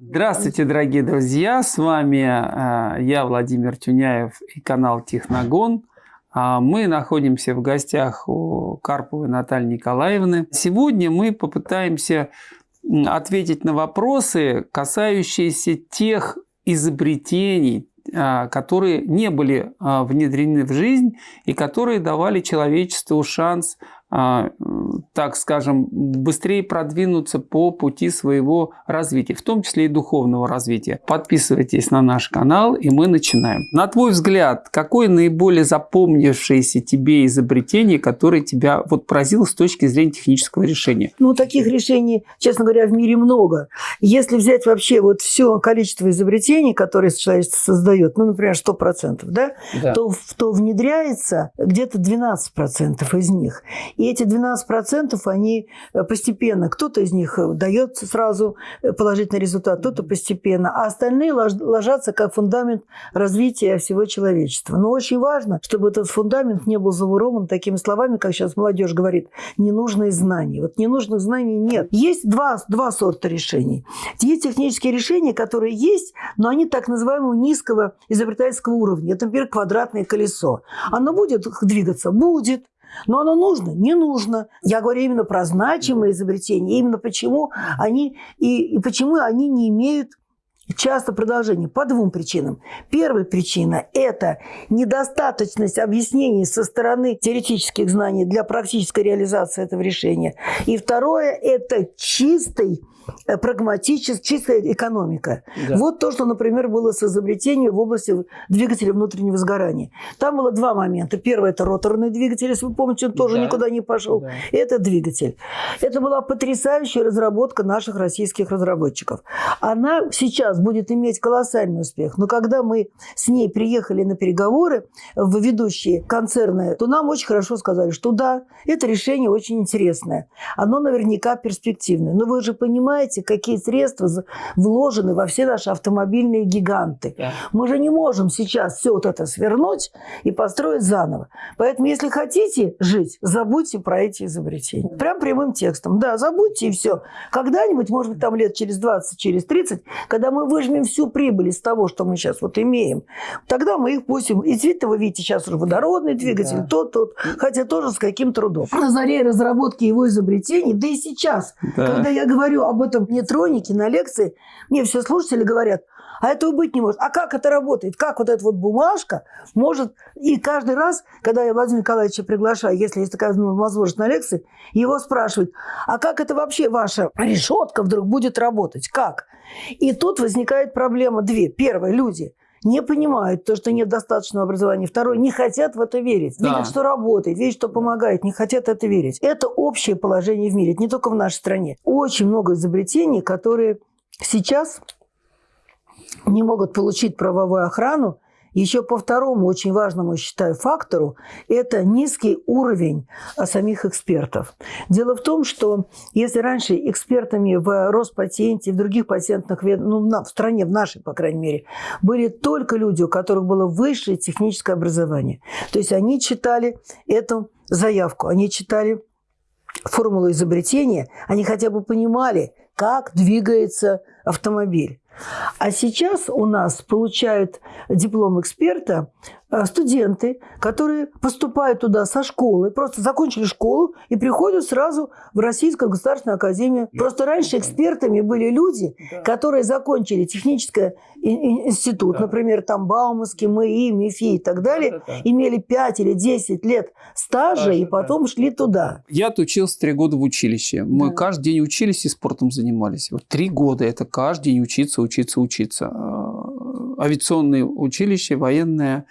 Здравствуйте, дорогие друзья! С вами э, я, Владимир Тюняев и канал Техногон. А мы находимся в гостях у Карповой Натальи Николаевны. Сегодня мы попытаемся ответить на вопросы, касающиеся тех изобретений, а, которые не были а, внедрены в жизнь и которые давали человечеству шанс а, так скажем, быстрее продвинуться по пути своего развития, в том числе и духовного развития. Подписывайтесь на наш канал, и мы начинаем. На твой взгляд, какое наиболее запомнившееся тебе изобретение, которое тебя вот поразило с точки зрения технического решения? Ну, таких решений, честно говоря, в мире много. Если взять вообще вот все количество изобретений, которые человечество создает, ну, например, 100%, да, да. То, то внедряется где-то 12% из них. И эти 12% они э, постепенно, кто-то из них э, дает сразу э, положительный результат, кто-то постепенно, а остальные ложатся как фундамент развития всего человечества. Но очень важно, чтобы этот фундамент не был заворован такими словами, как сейчас молодежь говорит, ненужные знания. Вот ненужных знаний нет. Есть два, два сорта решений. Есть технические решения, которые есть, но они так называемого низкого изобретательского уровня. Это, например, квадратное колесо. Оно будет двигаться? Будет. Но оно нужно? Не нужно. Я говорю именно про значимые изобретения, именно почему они, и, и почему они не имеют часто продолжения по двум причинам. Первая причина – это недостаточность объяснений со стороны теоретических знаний для практической реализации этого решения. И второе – это чистый прагматическая, чистая экономика. Да. Вот то, что, например, было с изобретением в области двигателя внутреннего сгорания. Там было два момента. Первый – это роторный двигатель, если вы помните, он тоже да. никуда не пошел. Да. Это двигатель. Это была потрясающая разработка наших российских разработчиков. Она сейчас будет иметь колоссальный успех. Но когда мы с ней приехали на переговоры в ведущие концерны, то нам очень хорошо сказали, что да, это решение очень интересное. Оно наверняка перспективное. Но вы же понимаете, понимаете, какие средства вложены во все наши автомобильные гиганты. Да. Мы же не можем сейчас все вот это свернуть и построить заново. Поэтому, если хотите жить, забудьте про эти изобретения. Прям прямым текстом. Да, забудьте и все. Когда-нибудь, может быть, там лет через 20, через 30, когда мы выжмем всю прибыль из того, что мы сейчас вот имеем, тогда мы их пустим. И действительно, вы видите, сейчас уже водородный двигатель, да. тот, тот, хотя тоже с каким трудом. На заре разработки его изобретений, да и сейчас, да. когда я говорю об троники на лекции, мне все слушатели говорят, а этого быть не может. А как это работает? Как вот эта вот бумажка может... И каждый раз, когда я Владимира Николаевича приглашаю, если есть такая возможность на лекции, его спрашивают, а как это вообще ваша решетка вдруг будет работать? Как? И тут возникает проблема две. Первое, люди не понимают то, что нет достаточного образования. Второе, не хотят в это верить. Да. Видят, что работает, видят, что помогает, не хотят это верить. Это общее положение в мире, не только в нашей стране. Очень много изобретений, которые сейчас не могут получить правовую охрану, еще по второму очень важному, считаю, фактору – это низкий уровень а, самих экспертов. Дело в том, что если раньше экспертами в Роспатенте, в других патентных, ну, в стране, в нашей, по крайней мере, были только люди, у которых было высшее техническое образование. То есть они читали эту заявку, они читали формулу изобретения, они хотя бы понимали, как двигается автомобиль. А сейчас у нас получают диплом эксперта Э, студенты, которые поступают туда со школы, просто закончили школу и приходят сразу в Российскую государственную академию. Да. Просто раньше экспертами были люди, да. которые закончили технический институт, да. например, там Бауманский, МИИ, МИФИ и так далее, да, да, да. имели 5 или 10 лет стажа Стажа, и потом да. шли туда. Я отучился три года в училище. Мы да. каждый день учились и спортом занимались. Вот три года это каждый день учиться, учиться, учиться. Э, авиационное училище, военное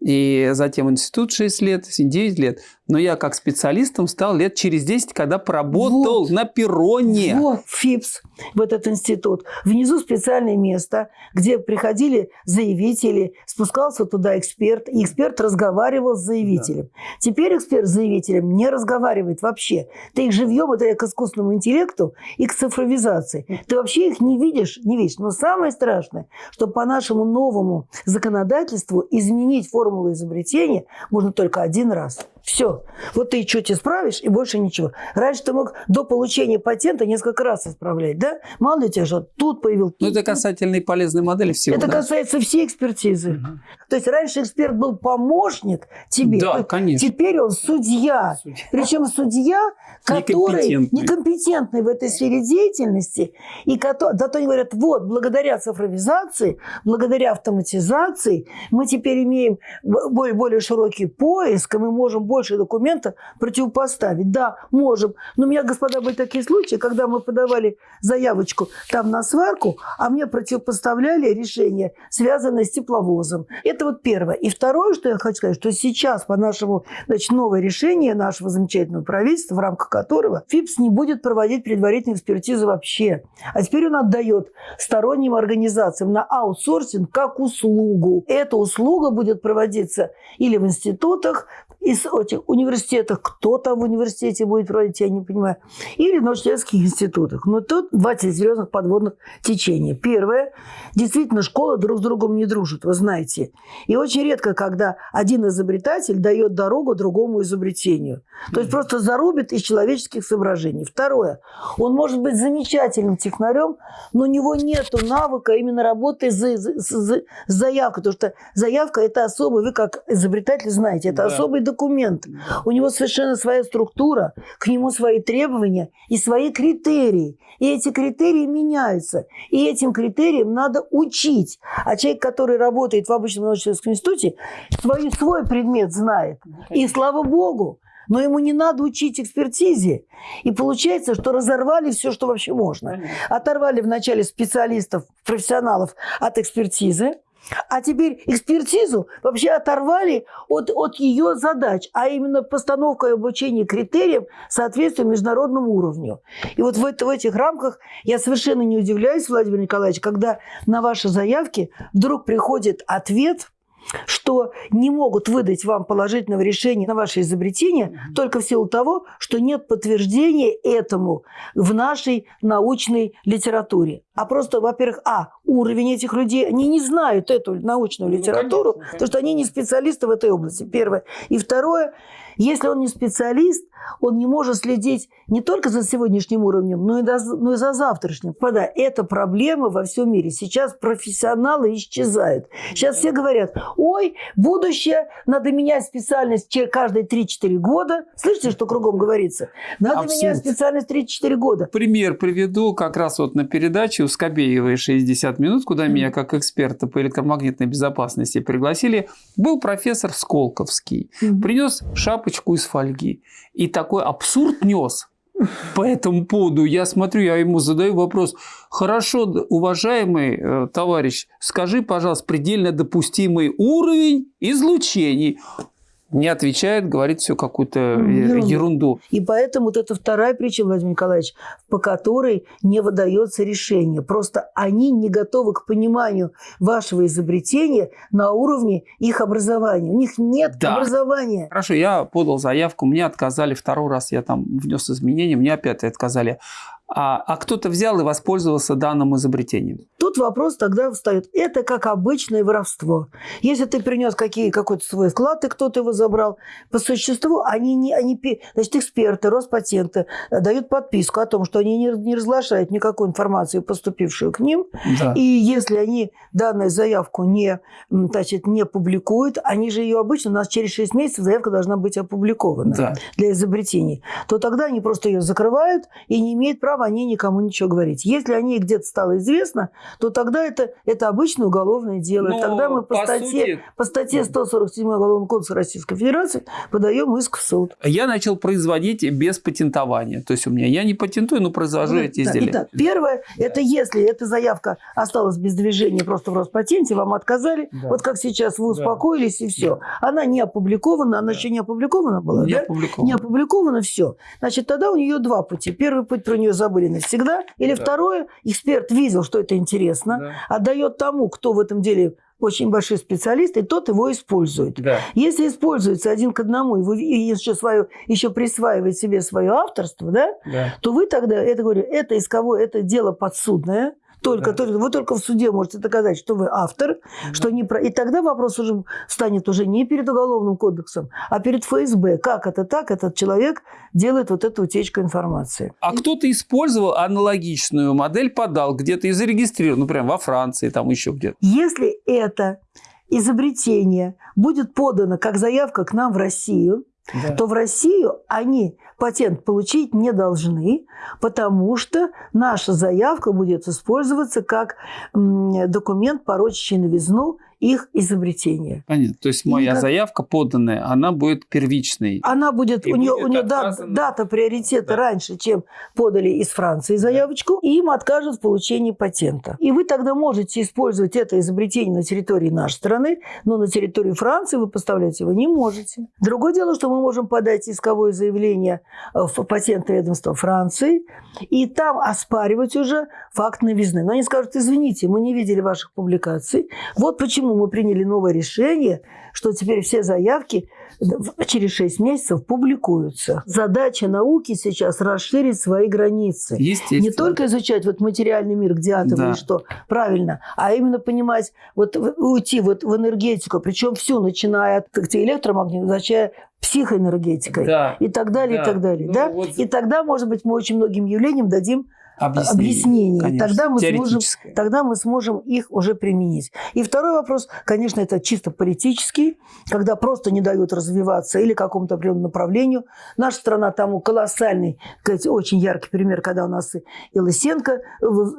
и затем институт 6 лет, 9 лет. Но я как специалистом стал лет через 10, когда поработал вот. на перроне. Вот, ФИПС, в этот институт. Внизу специальное место, где приходили заявители, спускался туда эксперт, и эксперт разговаривал с заявителем. Да. Теперь эксперт с заявителем не разговаривает вообще. Ты их живьем, это к искусственному интеллекту и к цифровизации. Ты вообще их не видишь, не видишь. Но самое страшное, что по нашему новому законодательству изменить формулу изобретения можно только один раз – Все. Вот ты что-то исправишь, и больше ничего. Раньше ты мог до получения патента несколько раз исправлять, да? Мало ли тебя что тут появился. Ну, это касательно и полезной модели всего. Это да? касается всей экспертизы. Угу. То есть раньше эксперт был помощник тебе. Да, конечно. Теперь он судья. судья. Причем судья, который некомпетентный. некомпетентный в этой сфере деятельности. И который, зато они говорят, вот, благодаря цифровизации, благодаря автоматизации мы теперь имеем более, более широкий поиск, и мы можем больше документов противопоставить. Да, можем. Но у меня, господа, были такие случаи, когда мы подавали заявочку там на сварку, а мне противопоставляли решение, связанное с тепловозом. Это вот первое. И второе, что я хочу сказать, что сейчас по нашему, значит, новое решение нашего замечательного правительства, в рамках которого ФИПС не будет проводить предварительную экспертизу вообще. А теперь он отдает сторонним организациям на аутсорсинг как услугу. Эта услуга будет проводиться или в институтах, из этих университетах, кто там в университете будет проводить, я не понимаю, или в научно-исследовательских институтах. Но тут два серьезных подводных течения. Первое, действительно, школа друг с другом не дружит, вы знаете. И очень редко, когда один изобретатель дает дорогу другому изобретению. То есть просто зарубит из человеческих соображений. Второе, он может быть замечательным технарем, но у него нет навыка именно работы с, с, заявкой. Потому что заявка – это особый, вы как изобретатель знаете, это да. особый документ. У него совершенно своя структура, к нему свои требования и свои критерии. И эти критерии меняются. И этим критериям надо учить. А человек, который работает в обычном научно-исследовательском институте, свой, свой предмет знает. И слава богу, но ему не надо учить экспертизе. И получается, что разорвали все, что вообще можно. Оторвали вначале специалистов, профессионалов от экспертизы, а теперь экспертизу вообще оторвали от, от ее задач, а именно постановка и обучение критериям соответствия международному уровню. И вот в, это, в этих рамках я совершенно не удивляюсь, Владимир Николаевич, когда на ваши заявки вдруг приходит ответ – что не могут выдать вам положительного решения на ваше изобретение mm-hmm. только в силу того, что нет подтверждения этому в нашей научной литературе. А просто, во-первых, а, уровень этих людей, они не знают эту научную ну, литературу, ну, конечно, потому что они не специалисты в этой области, первое. И второе, если он не специалист, он не может следить не только за сегодняшним уровнем, но и, до, но и за завтрашним. Пода, это проблема во всем мире. Сейчас профессионалы исчезают. Сейчас все говорят, ой, будущее, надо менять специальность каждые 3-4 года. Слышите, что кругом говорится? Надо Абсолютно. менять специальность 3-4 года. Пример приведу как раз вот на передаче Скобеевой 60 минут, куда меня как эксперта по электромагнитной безопасности пригласили, был профессор Сколковский. Принес шапочку из фольги. И такой абсурд нес по этому поводу. Я смотрю, я ему задаю вопрос. Хорошо, уважаемый э, товарищ, скажи, пожалуйста, предельно допустимый уровень излучений не отвечает, говорит все какую-то ерунду. ерунду. И поэтому вот это вторая причина, Владимир Николаевич, по которой не выдается решение. Просто они не готовы к пониманию вашего изобретения на уровне их образования. У них нет да. образования. Хорошо, я подал заявку, мне отказали второй раз, я там внес изменения, мне опять отказали а, а кто-то взял и воспользовался данным изобретением. Тут вопрос тогда встает. Это как обычное воровство. Если ты принес какие, какой-то свой вклад, и кто-то его забрал, по существу они, не, они значит, эксперты, Роспатенты э, дают подписку о том, что они не, не разглашают никакую информацию, поступившую к ним. Да. И если они данную заявку не, значит, не публикуют, они же ее обычно, у нас через 6 месяцев заявка должна быть опубликована да. для изобретений, то тогда они просто ее закрывают и не имеют права права они никому ничего говорить. Если о ней где-то стало известно, то тогда это, это обычное уголовное дело. Но, тогда мы по, по статье, сути... по статье 147 Уголовного кодекса Российской Федерации подаем иск в суд. Я начал производить без патентования. То есть у меня я не патентую, но произвожу ну, эти изделия. Итак, первое, да. это если эта заявка осталась без движения просто в Роспатенте, вам отказали, да. вот как сейчас вы успокоились да. и все. Да. Она не опубликована, она да. еще не опубликована была, не да? Опубликована. Не опубликована, все. Значит, тогда у нее два пути. Первый путь про нее забыли навсегда. Или да. второе, эксперт видел, что это интересно, да. отдает тому, кто в этом деле очень большой специалист, и тот его использует. Да. Если используется один к одному, и вы еще, свое, еще присваивает себе свое авторство, да, да. то вы тогда, это говорю, это исковое, это дело подсудное, Только, да. только, вы только в суде можете доказать, что вы автор, да. что не про... И тогда вопрос уже станет уже не перед Уголовным кодексом, а перед ФСБ. Как это так? Этот человек делает вот эту утечку информации. А и... кто-то использовал аналогичную модель, подал где-то и зарегистрировал, ну, прям во Франции, там еще где-то. Если это изобретение будет подано как заявка к нам в Россию, да. то в Россию они патент получить не должны, потому что наша заявка будет использоваться как документ, порочащий новизну их изобретения. Понятно. То есть моя как... заявка поданная, она будет первичной. Она будет, и у нее, у нее отказано... дата приоритета да. раньше, чем подали из Франции заявочку, и им откажут в получении патента. И вы тогда можете использовать это изобретение на территории нашей страны, но на территории Франции вы поставлять его не можете. Другое дело, что мы можем подать исковое заявление в патентное ведомство Франции, и там оспаривать уже факт новизны. Но они скажут, извините, мы не видели ваших публикаций. Вот почему мы приняли новое решение, что теперь все заявки через 6 месяцев публикуются. Задача науки сейчас расширить свои границы. Не только изучать вот материальный мир, где атомы да. и что, правильно, а именно понимать, вот уйти вот в энергетику, причем все, начиная от электромагнитных, заканчивая психоэнергетикой да. и так далее, да. и так далее. Ну, да? Вот... И тогда, может быть, мы очень многим явлениям дадим объяснений. Конечно, тогда, мы сможем, тогда мы сможем их уже применить. И второй вопрос, конечно, это чисто политический, когда просто не дают развиваться или какому-то определенному направлению. Наша страна тому колоссальный, очень яркий пример, когда у нас и Лысенко,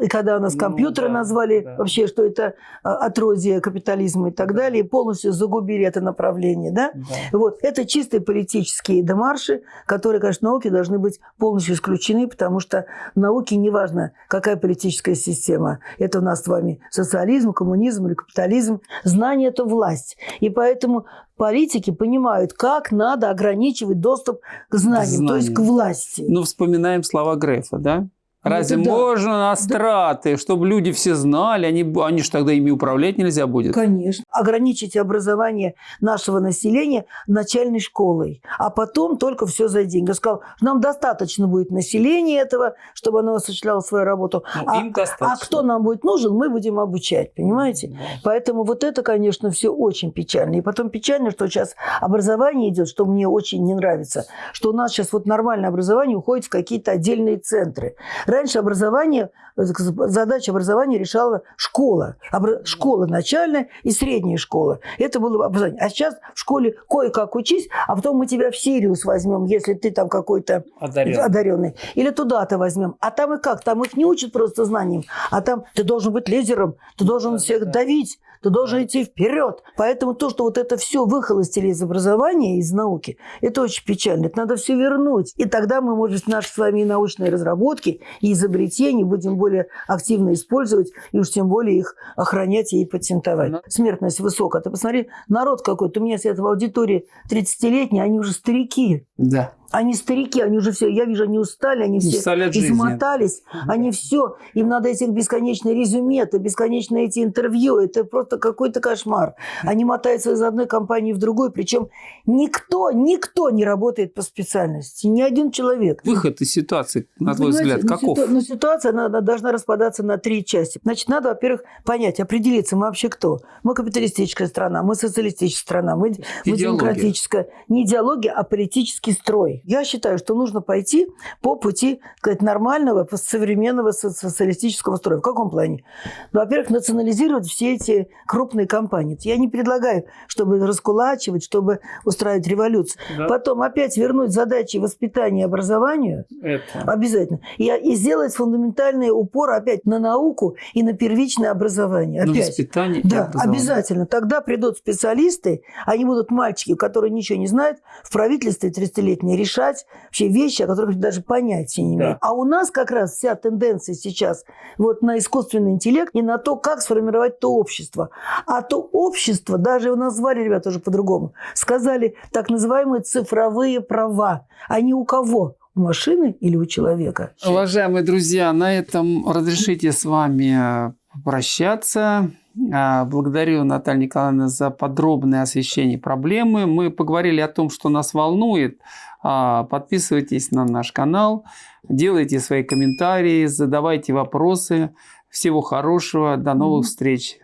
и когда у нас ну, компьютеры да, назвали да. вообще, что это а, отродье капитализма и так да. далее, и полностью загубили это направление. Да? Да. Вот. Это чистые политические демарши, которые, конечно, науки должны быть полностью исключены, потому что науки не неважно, какая политическая система. Это у нас с вами социализм, коммунизм или капитализм. Знание – это власть. И поэтому политики понимают, как надо ограничивать доступ к знаниям, Знание. то есть к власти. Ну, вспоминаем слова Грефа, да? Разве ну, да. можно на страты, да. чтобы люди все знали, они, они же тогда ими управлять нельзя будет? Конечно. Ограничить образование нашего населения начальной школой, а потом только все за деньги. Я сказал, нам достаточно будет населения этого, чтобы оно осуществляло свою работу. Ну, а, им а кто нам будет нужен, мы будем обучать, понимаете? Да. Поэтому вот это, конечно, все очень печально. И потом печально, что сейчас образование идет, что мне очень не нравится, что у нас сейчас вот нормальное образование уходит в какие-то отдельные центры. Раньше образование, задача образования решала школа. Школа начальная и средняя школа. Это было образование. А сейчас в школе кое-как учись, а потом мы тебя в Сириус возьмем, если ты там какой-то одаренный. одаренный. Или туда-то возьмем. А там и как? Там их не учат просто знаниям. А там ты должен быть лидером, ты должен да, всех да. давить, ты должен идти вперед. Поэтому то, что вот это все выхолостили из образования, из науки, это очень печально. Это надо все вернуть. И тогда мы, может быть, наши с вами научные разработки и изобретения будем более активно использовать, и уж тем более их охранять и патентовать. Смертность высокая. Ты посмотри, народ какой-то. У меня сидят в аудитории 30-летние, они уже старики. Да. Они старики, они уже все, я вижу, они устали, они все устали измотались, жизни. они все, им надо эти бесконечные резюме, это бесконечные эти интервью, это просто какой-то кошмар. Они мотаются из одной компании в другую, причем никто, никто не работает по специальности, ни один человек. Выход из ситуации, на твой взгляд, каков? Ну, ситу, ситуация она, она должна распадаться на три части. Значит, надо, во-первых, понять, определиться, мы вообще кто? Мы капиталистическая страна, мы социалистическая страна, мы, мы демократическая. Не идеология, а политический строй. Я считаю, что нужно пойти по пути сказать, нормального, современного социалистического строя. В каком плане? Ну, во-первых, национализировать все эти крупные компании. Я не предлагаю, чтобы раскулачивать, чтобы устраивать революцию. Да. Потом опять вернуть задачи воспитания и образования. Это. Обязательно. И, и сделать фундаментальный упор опять на науку и на первичное образование. Опять. На воспитание Да, обязательно. Тогда придут специалисты, они будут мальчики, которые ничего не знают, в правительстве 30-летние решать решать вообще вещи, о которых даже понятия не имеют. Да. А у нас как раз вся тенденция сейчас вот на искусственный интеллект и на то, как сформировать то общество. А то общество, даже его назвали ребята уже по-другому, сказали так называемые цифровые права. Они у кого? у машины или у человека. Уважаемые друзья, на этом разрешите с вами прощаться. А, благодарю Наталью Николаевну за подробное освещение проблемы. Мы поговорили о том, что нас волнует. А, подписывайтесь на наш канал, делайте свои комментарии, задавайте вопросы. Всего хорошего. До новых встреч.